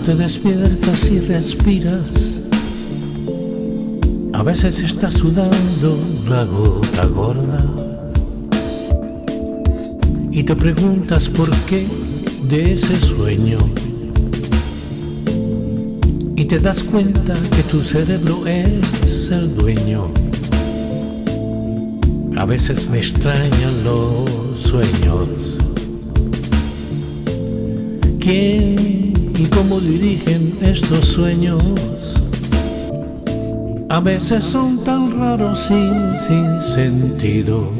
te despiertas y respiras, a veces estás sudando la gota gorda y te preguntas por qué de ese sueño y te das cuenta que tu cerebro es el dueño. A veces me extrañan los sueños. ¿Quién y cómo dirigen estos sueños? A veces son tan raros y sin sentido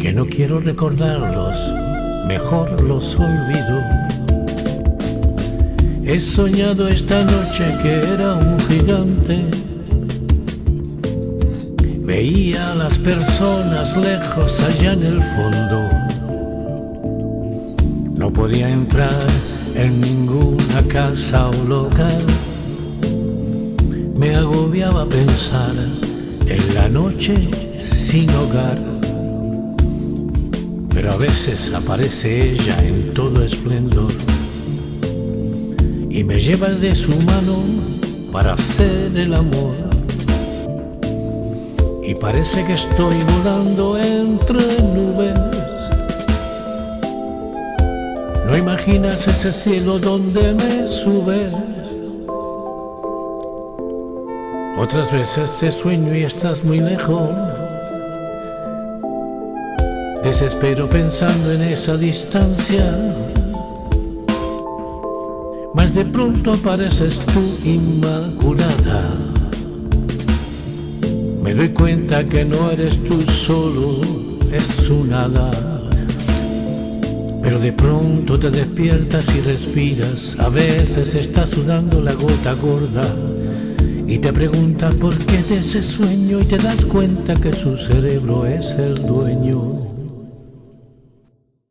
que no quiero recordarlos, mejor los olvido. He soñado esta noche que era un gigante. Veía a las personas lejos allá en el fondo. No podía entrar en ninguna casa o local. Me agobiaba pensar en la noche sin hogar. Pero a veces aparece ella en todo esplendor y me lleva de su mano para hacer el amor. Y parece que estoy volando entre nubes. No imaginas ese cielo donde me subes. Otras veces te sueño y estás muy lejos. Desespero pensando en esa distancia mas de pronto apareces tú inmaculada. Me doy cuenta que no eres tú solo, es su nada. Pero de pronto te despiertas y respiras, a veces estás sudando la gota gorda y te preguntas por qué de ese sueño y te das cuenta que su cerebro es el dueño.